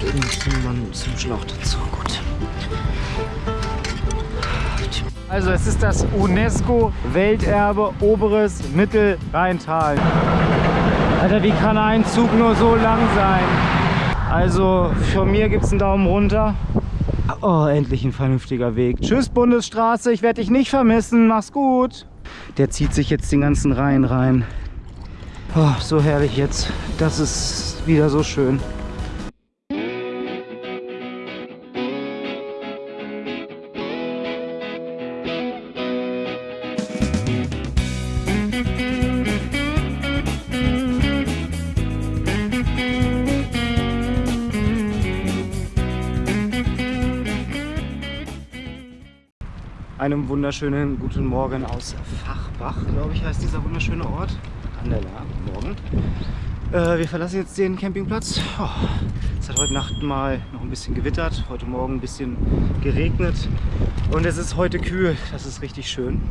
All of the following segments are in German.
gehört irgendwie zum, Mann, zum Schlauch dazu. Gut. Also es ist das UNESCO-Welterbe Oberes Mittelrheintal. Alter, wie kann ein Zug nur so lang sein? Also von mir gibt es einen Daumen runter. Oh, endlich ein vernünftiger Weg. Tschüss Bundesstraße, ich werde dich nicht vermissen. Mach's gut. Der zieht sich jetzt den ganzen Rhein rein. Oh, so herrlich jetzt. Das ist wieder so schön. Einem wunderschönen guten Morgen aus Fachbach, glaube ich, heißt dieser wunderschöne Ort. An der La, morgen. Äh, wir verlassen jetzt den Campingplatz. Oh, es hat heute Nacht mal noch ein bisschen gewittert, heute Morgen ein bisschen geregnet und es ist heute kühl. Das ist richtig schön.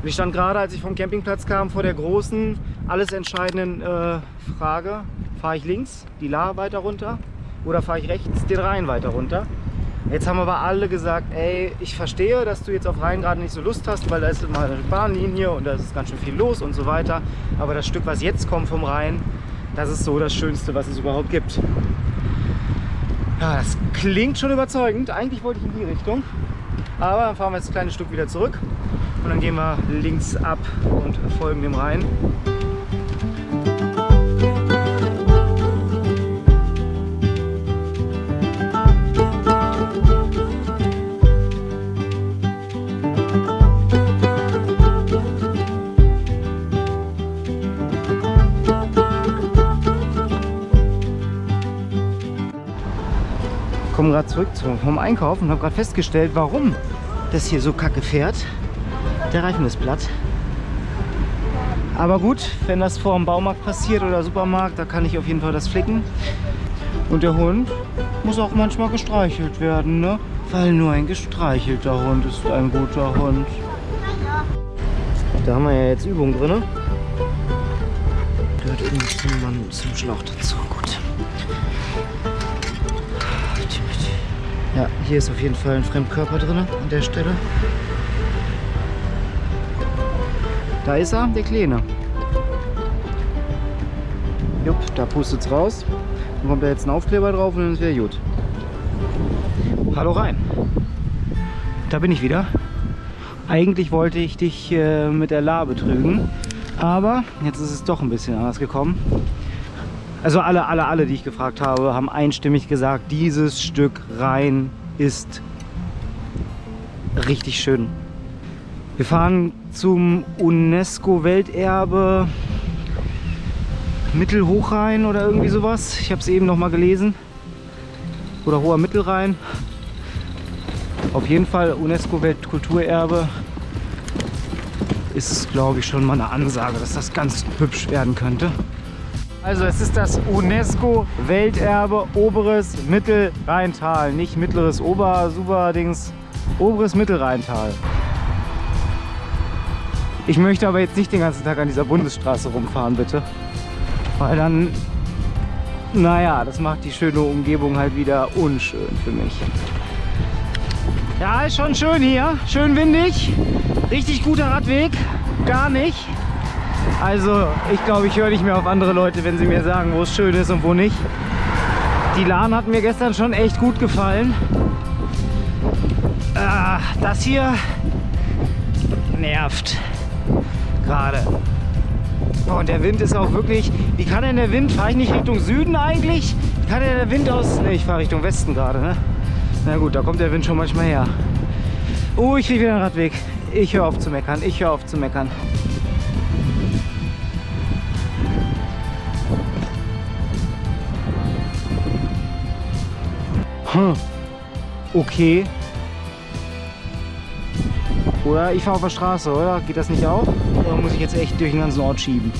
Und ich stand gerade, als ich vom Campingplatz kam, vor der großen, alles entscheidenden äh, Frage. Fahre ich links, die La weiter runter oder fahre ich rechts, den Rhein weiter runter? Jetzt haben aber alle gesagt, ey, ich verstehe, dass du jetzt auf Rhein gerade nicht so Lust hast, weil da ist immer eine Bahnlinie und da ist ganz schön viel los und so weiter. Aber das Stück, was jetzt kommt vom Rhein, das ist so das Schönste, was es überhaupt gibt. Ja, das klingt schon überzeugend. Eigentlich wollte ich in die Richtung. Aber dann fahren wir jetzt ein kleines Stück wieder zurück und dann gehen wir links ab und folgen dem Rhein. Gerade zurück vom Einkaufen und habe gerade festgestellt, warum das hier so kacke fährt. Der Reifen ist platt. Aber gut, wenn das vor dem Baumarkt passiert oder Supermarkt, da kann ich auf jeden Fall das flicken. Und der Hund muss auch manchmal gestreichelt werden, ne? Weil nur ein gestreichelter Hund ist ein guter Hund. Da haben wir ja jetzt Übung drin. Gehört irgendwie zum, zum Schlauch dazu. Ja, hier ist auf jeden Fall ein Fremdkörper drin an der Stelle. Da ist er, der Kleine. Jupp, da pustet es raus. Dann kommt da jetzt ein Aufkleber drauf und dann ist wieder gut. Hallo rein. Da bin ich wieder. Eigentlich wollte ich dich äh, mit der La betrügen, aber jetzt ist es doch ein bisschen anders gekommen. Also alle, alle, alle, die ich gefragt habe, haben einstimmig gesagt, dieses Stück Rhein ist richtig schön. Wir fahren zum UNESCO-Welterbe Mittelhochrhein oder irgendwie sowas. Ich habe es eben noch mal gelesen. Oder Hoher Mittelrhein. Auf jeden Fall UNESCO-Weltkulturerbe ist, glaube ich, schon mal eine Ansage, dass das ganz hübsch werden könnte. Also es ist das UNESCO-Welterbe Oberes Mittelrheintal. Nicht mittleres Ober, super Dings, Oberes Mittelrheintal. Ich möchte aber jetzt nicht den ganzen Tag an dieser Bundesstraße rumfahren, bitte. Weil dann, naja, das macht die schöne Umgebung halt wieder unschön für mich. Ja, ist schon schön hier. Schön windig. Richtig guter Radweg. Gar nicht. Also ich glaube, ich höre nicht mehr auf andere Leute, wenn sie mir sagen, wo es schön ist und wo nicht. Die Lahn hat mir gestern schon echt gut gefallen. Ah, das hier nervt gerade. und der Wind ist auch wirklich... Wie kann denn der Wind... Fahre ich nicht Richtung Süden eigentlich? Wie kann denn der Wind aus... Ne, ich fahre Richtung Westen gerade, ne? Na gut, da kommt der Wind schon manchmal her. Oh, ich kriege wieder einen Radweg. Ich höre auf zu meckern. Ich höre auf zu meckern. Hm. Okay. Oder ich fahre auf der Straße, oder? Geht das nicht auch? Oder muss ich jetzt echt durch den ganzen Ort schieben?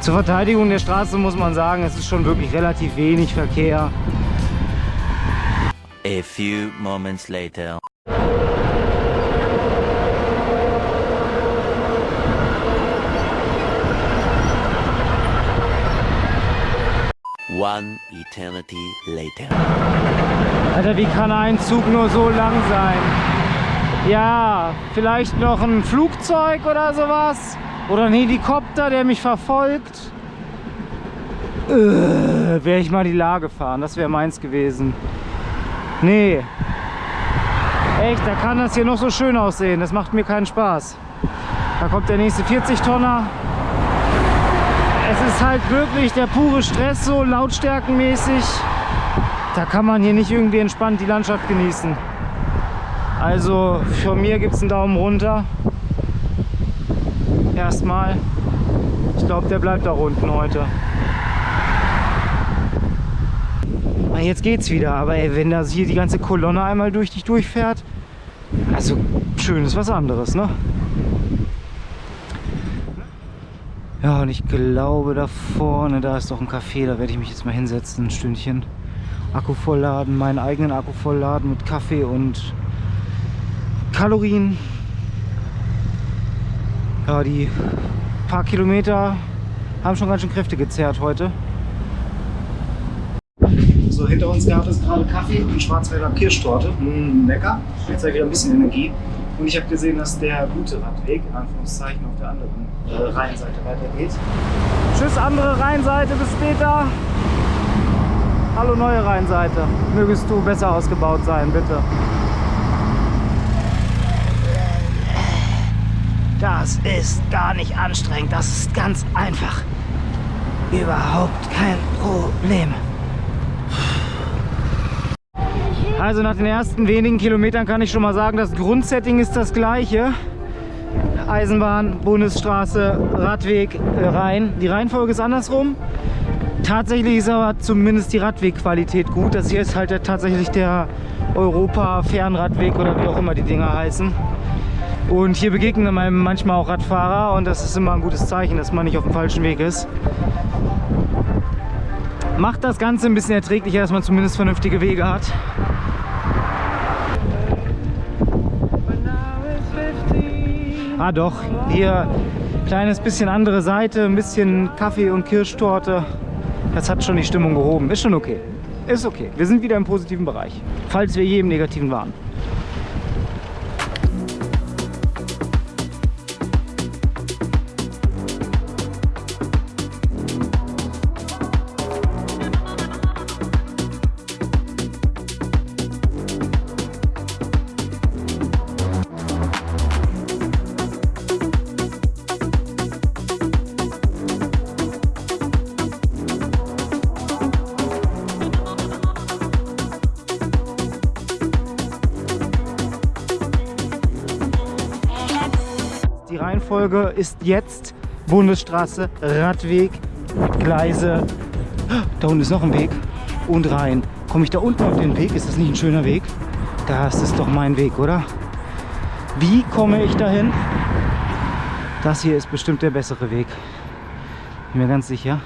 Zur Verteidigung der Straße muss man sagen, es ist schon wirklich relativ wenig Verkehr. A few moments later. One eternity later. Alter, wie kann ein Zug nur so lang sein? Ja, vielleicht noch ein Flugzeug oder sowas. Oder ein Helikopter, der mich verfolgt. Äh, wäre ich mal die Lage fahren, das wäre meins gewesen. Nee. Echt, da kann das hier noch so schön aussehen. Das macht mir keinen Spaß. Da kommt der nächste 40-Tonner. Es ist halt wirklich der pure Stress, so lautstärkenmäßig. Da kann man hier nicht irgendwie entspannt die Landschaft genießen. Also von mir gibt es einen Daumen runter. Erstmal. Ich glaube, der bleibt da unten heute. Ah, jetzt geht's wieder, aber ey, wenn da hier die ganze Kolonne einmal durch dich durchfährt, also schön ist was anderes, ne? Ja, und ich glaube da vorne, da ist doch ein Café, da werde ich mich jetzt mal hinsetzen, ein Stündchen. Akku vollladen, meinen eigenen Akku vollladen mit Kaffee und Kalorien. Ja, die paar Kilometer haben schon ganz schön Kräfte gezerrt heute. So, hinter uns gab es gerade Kaffee und Schwarzwälder Kirschtorte. Mmh, lecker. Jetzt habe ich wieder ein bisschen Energie. Und ich habe gesehen, dass der gute Radweg, in Anführungszeichen, auf der anderen äh, Rheinseite weitergeht. Tschüss, andere Rheinseite, bis später. Hallo, neue Rheinseite. Mögest du besser ausgebaut sein, bitte. Das ist gar nicht anstrengend, das ist ganz einfach. Überhaupt kein Problem. Also nach den ersten wenigen Kilometern kann ich schon mal sagen, das Grundsetting ist das gleiche. Eisenbahn, Bundesstraße, Radweg, äh, Rhein. Die Reihenfolge ist andersrum. Tatsächlich ist aber zumindest die Radwegqualität gut. Das hier ist halt tatsächlich der Europa-Fernradweg oder wie auch immer die Dinger heißen. Und hier begegnen einem manchmal auch Radfahrer und das ist immer ein gutes Zeichen, dass man nicht auf dem falschen Weg ist. Macht das Ganze ein bisschen erträglicher, dass man zumindest vernünftige Wege hat. Ah doch, hier kleines bisschen andere Seite, ein bisschen Kaffee und Kirschtorte. Das hat schon die Stimmung gehoben. Ist schon okay. Ist okay. Wir sind wieder im positiven Bereich. Falls wir je im Negativen waren. Reihenfolge ist jetzt Bundesstraße, Radweg, Gleise. Da unten ist noch ein Weg und rein. Komme ich da unten auf den Weg? Ist das nicht ein schöner Weg? Das ist doch mein Weg, oder? Wie komme ich dahin? Das hier ist bestimmt der bessere Weg. Bin mir ganz sicher.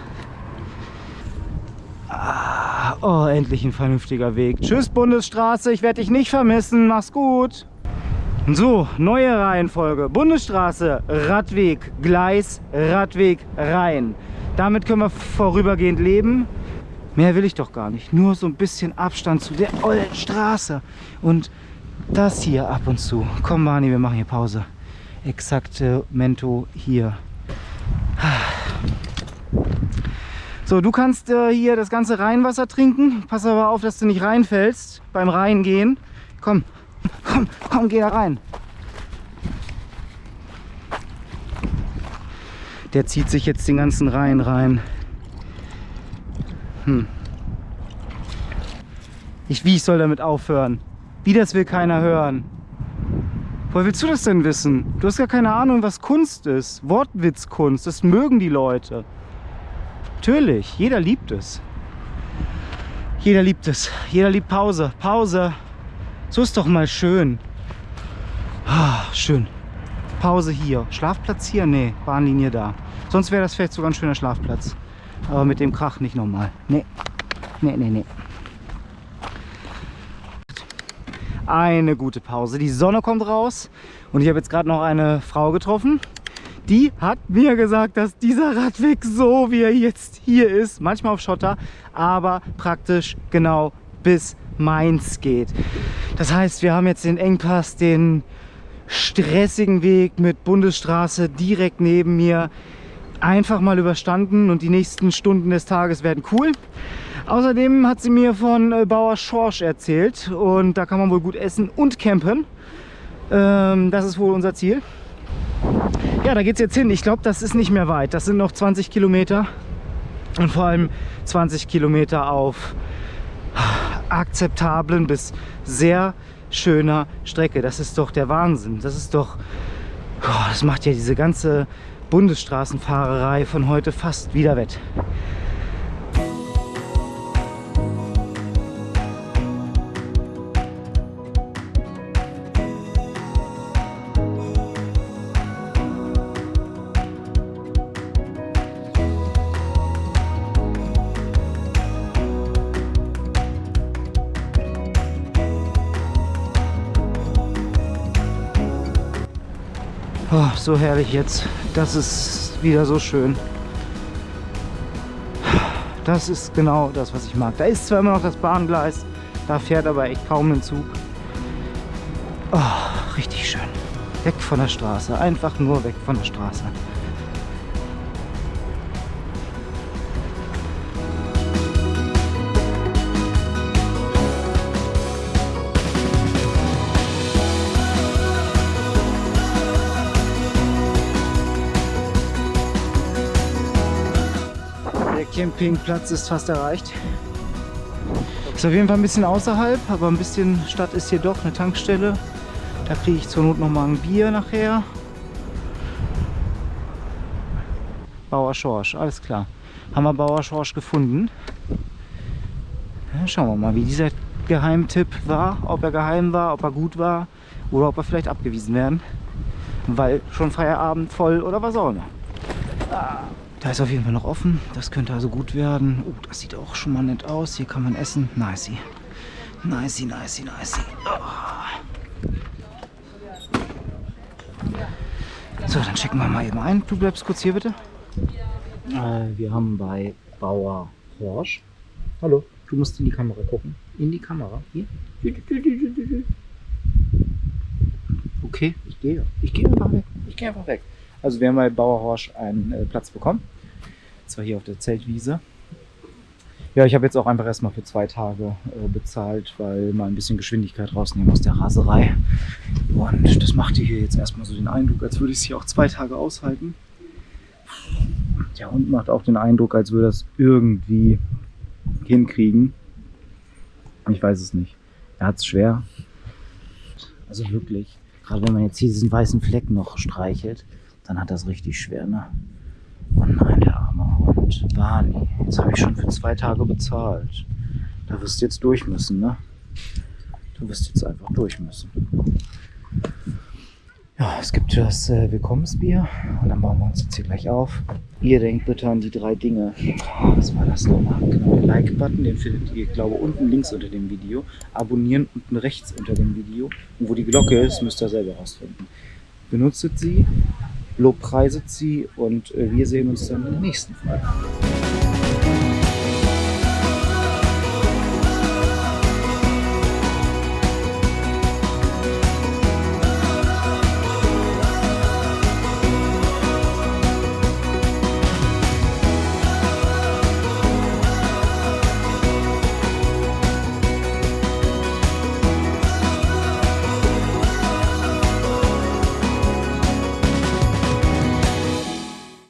Ah, oh, endlich ein vernünftiger Weg. Tschüss Bundesstraße, ich werde dich nicht vermissen. Mach's gut. So, neue Reihenfolge. Bundesstraße, Radweg, Gleis, Radweg, Rhein. Damit können wir vorübergehend leben. Mehr will ich doch gar nicht. Nur so ein bisschen Abstand zu der ollen Straße. Und das hier ab und zu. Komm, Mani, wir machen hier Pause. Exakte Mento hier. So, du kannst äh, hier das ganze Rheinwasser trinken. Pass aber auf, dass du nicht reinfällst beim Reingehen. Komm, Komm, komm, geh da rein. Der zieht sich jetzt den ganzen Rhein rein. Hm. Ich, wie ich soll damit aufhören? Wie das will keiner hören. Woher willst du das denn wissen? Du hast ja keine Ahnung, was Kunst ist. Wortwitzkunst, das mögen die Leute. Natürlich, jeder liebt es. Jeder liebt es. Jeder liebt Pause. Pause. So ist doch mal schön. Ah, schön. Pause hier. Schlafplatz hier? Nee, Bahnlinie da. Sonst wäre das vielleicht sogar ein schöner Schlafplatz. Aber mit dem Krach nicht nochmal. Nee. Nee, nee, nee. Eine gute Pause. Die Sonne kommt raus. Und ich habe jetzt gerade noch eine Frau getroffen. die hat mir gesagt, dass dieser Radweg so wie er jetzt hier ist, manchmal auf Schotter, aber praktisch genau bis Mainz geht. Das heißt, wir haben jetzt den Engpass, den stressigen Weg mit Bundesstraße direkt neben mir einfach mal überstanden und die nächsten Stunden des Tages werden cool. Außerdem hat sie mir von äh, Bauer Schorsch erzählt und da kann man wohl gut essen und campen. Ähm, das ist wohl unser Ziel. Ja, da geht es jetzt hin. Ich glaube, das ist nicht mehr weit. Das sind noch 20 Kilometer und vor allem 20 Kilometer auf akzeptablen bis sehr schöner Strecke. Das ist doch der Wahnsinn. Das ist doch, oh, das macht ja diese ganze Bundesstraßenfahrerei von heute fast wieder wett. Oh, so herrlich jetzt. Das ist wieder so schön. Das ist genau das, was ich mag. Da ist zwar immer noch das Bahngleis, da fährt aber echt kaum ein Zug. Oh, richtig schön. Weg von der Straße. Einfach nur weg von der Straße. Campingplatz ist fast erreicht. Ist auf jeden Fall ein bisschen außerhalb, aber ein bisschen Stadt ist hier doch eine Tankstelle. Da kriege ich zur Not noch mal ein Bier nachher. Bauer Schorsch, alles klar. Haben wir Bauer Schorsch gefunden. Ja, schauen wir mal, wie dieser Geheimtipp war. Ob er geheim war, ob er gut war oder ob er vielleicht abgewiesen werden. Weil schon Feierabend voll oder was auch immer. Ah. Da ist auf jeden Fall noch offen. Das könnte also gut werden. Oh, das sieht auch schon mal nett aus. Hier kann man essen. Nicey. Nicey, nicey, nicey. Oh. So, dann checken wir mal eben ein. Du bleibst kurz hier bitte. Äh, wir haben bei Bauer Horsch. Hallo, du musst in die Kamera gucken. In die Kamera. Hier. Okay, ich gehe. Ich gehe einfach weg. Ich gehe einfach weg. Also wir haben bei Bauer Horsch einen äh, Platz bekommen. Zwar hier auf der Zeltwiese. Ja, ich habe jetzt auch einfach erstmal für zwei Tage äh, bezahlt, weil mal ein bisschen Geschwindigkeit rausnehmen aus der Raserei. Und das macht hier jetzt erstmal so den Eindruck, als würde ich es hier auch zwei Tage aushalten. Der Hund macht auch den Eindruck, als würde es irgendwie hinkriegen. Ich weiß es nicht. Er hat es schwer. Also wirklich. Gerade wenn man jetzt hier diesen weißen Fleck noch streichelt dann hat das richtig schwer, ne? Oh nein, der arme Hund. Barney, jetzt habe ich schon für zwei Tage bezahlt. Da wirst du jetzt durch müssen, ne? Du wirst jetzt einfach durch müssen. Ja, es gibt das äh, Willkommensbier und dann bauen wir uns jetzt hier gleich auf. Ihr denkt bitte an die drei Dinge. Was war das nochmal? Genau, den Like-Button, den findet ihr, glaube unten links unter dem Video. Abonnieren unten rechts unter dem Video. Und wo die Glocke ist, müsst ihr selber rausfinden. Benutzt sie, lobpreiset sie und äh, wir sehen uns dann in der nächsten Folge.